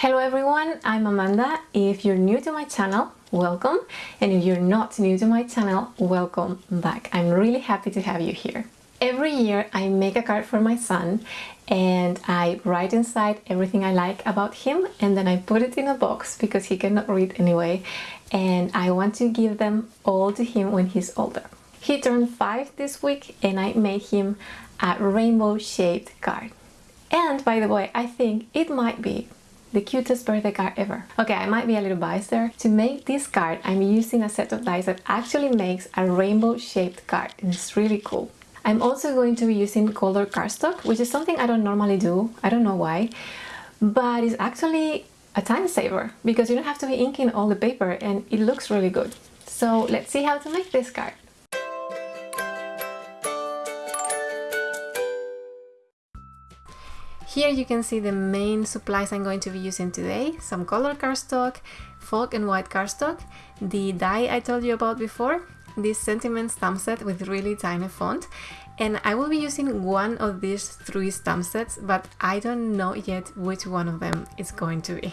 Hello everyone, I'm Amanda. If you're new to my channel, welcome. And if you're not new to my channel, welcome back. I'm really happy to have you here. Every year I make a card for my son and I write inside everything I like about him and then I put it in a box because he cannot read anyway and I want to give them all to him when he's older. He turned five this week and I made him a rainbow shaped card. And by the way, I think it might be the cutest birthday card ever. Okay, I might be a little biased there. To make this card, I'm using a set of dies that actually makes a rainbow shaped card it's really cool. I'm also going to be using colored cardstock, which is something I don't normally do. I don't know why, but it's actually a time saver because you don't have to be inking all the paper and it looks really good. So let's see how to make this card. Here you can see the main supplies I'm going to be using today. Some color cardstock, folk and white cardstock, the die I told you about before, this sentiment stamp set with really tiny font, and I will be using one of these three stamp sets, but I don't know yet which one of them is going to be.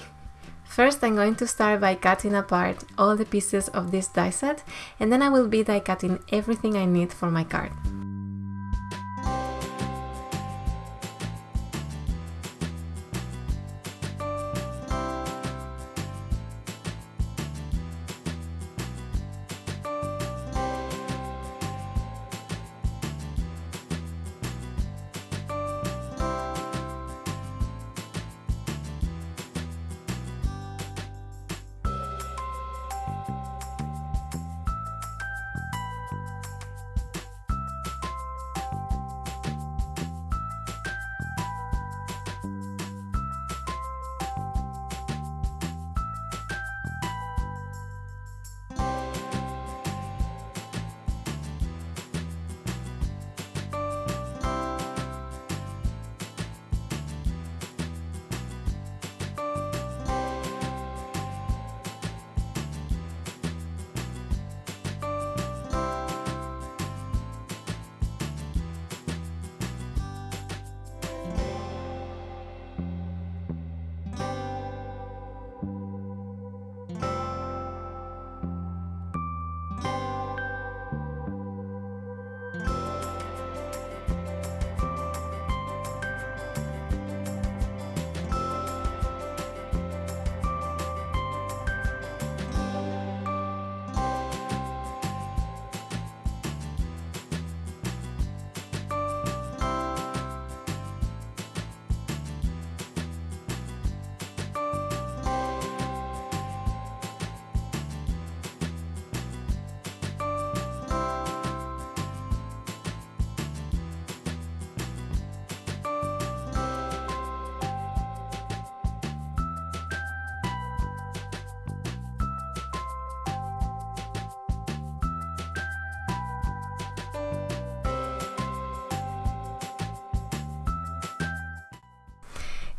First I'm going to start by cutting apart all the pieces of this die set and then I will be die cutting everything I need for my card.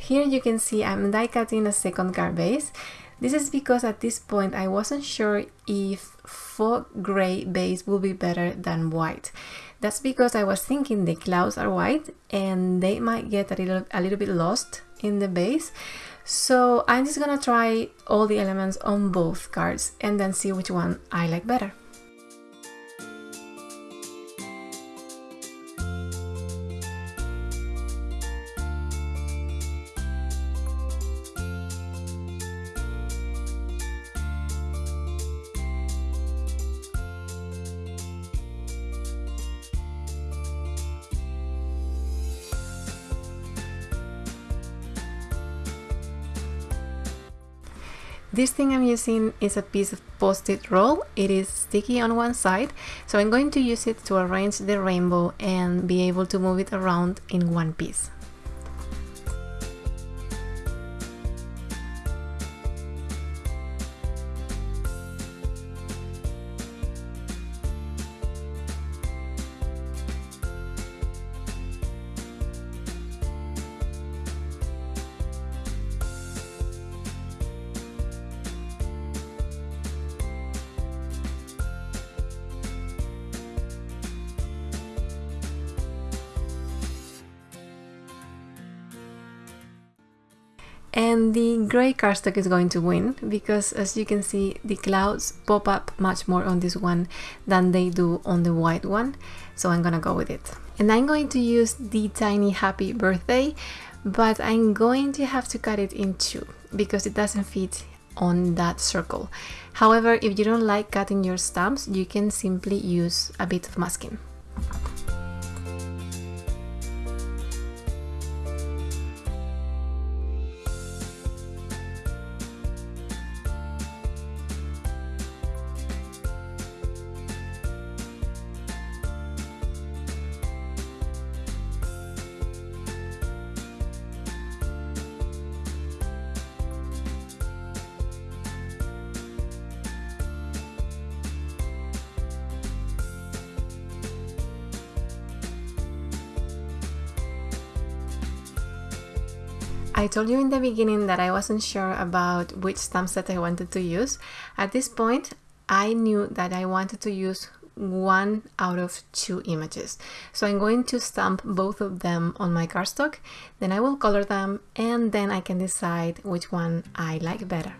Here you can see I'm die cutting a second card base. This is because at this point I wasn't sure if faux gray base will be better than white. That's because I was thinking the clouds are white and they might get a little, a little bit lost in the base. So I'm just gonna try all the elements on both cards and then see which one I like better. This thing I'm using is a piece of post-it roll. It is sticky on one side, so I'm going to use it to arrange the rainbow and be able to move it around in one piece. And the gray cardstock is going to win because as you can see the clouds pop up much more on this one than they do on the white one. So I'm gonna go with it. And I'm going to use the tiny happy birthday but I'm going to have to cut it in two because it doesn't fit on that circle. However if you don't like cutting your stamps you can simply use a bit of masking I told you in the beginning that I wasn't sure about which stamp set I wanted to use. At this point, I knew that I wanted to use one out of two images. So I'm going to stamp both of them on my cardstock, then I will color them and then I can decide which one I like better.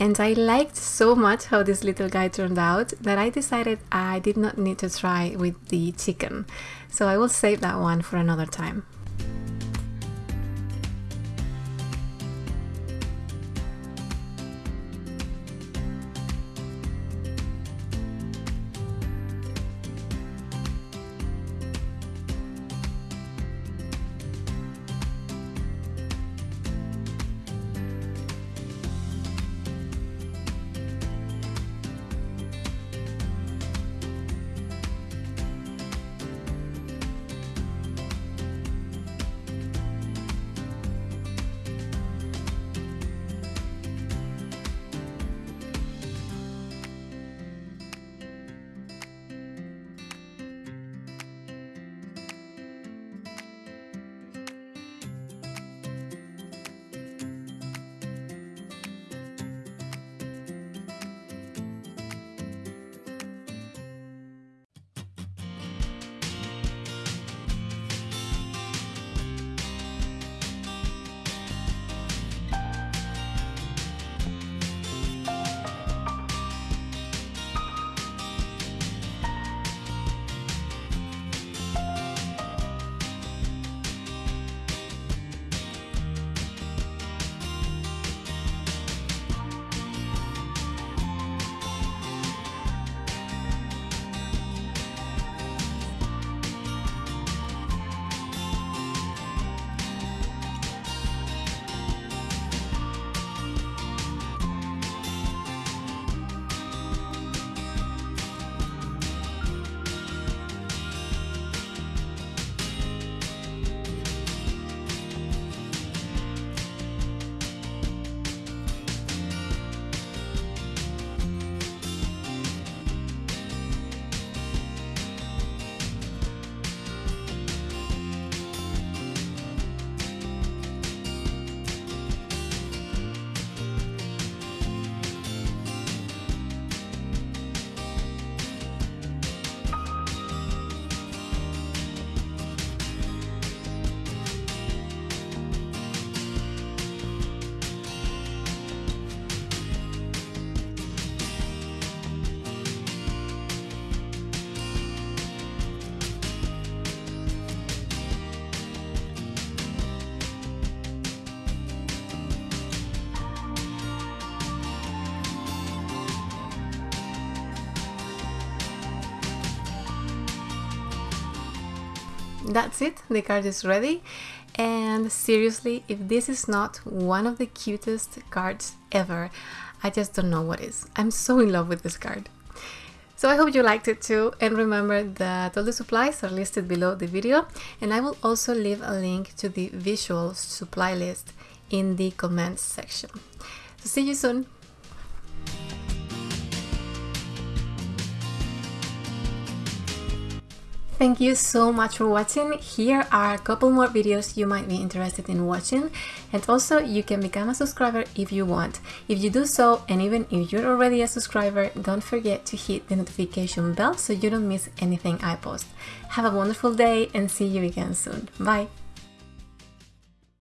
And I liked so much how this little guy turned out that I decided I did not need to try with the chicken. So I will save that one for another time. That's it, the card is ready. And seriously, if this is not one of the cutest cards ever, I just don't know what is. I'm so in love with this card. So I hope you liked it too and remember that all the supplies are listed below the video and I will also leave a link to the visual supply list in the comments section. So see you soon! Thank you so much for watching. Here are a couple more videos you might be interested in watching and also you can become a subscriber if you want. If you do so and even if you're already a subscriber, don't forget to hit the notification bell so you don't miss anything I post. Have a wonderful day and see you again soon. Bye!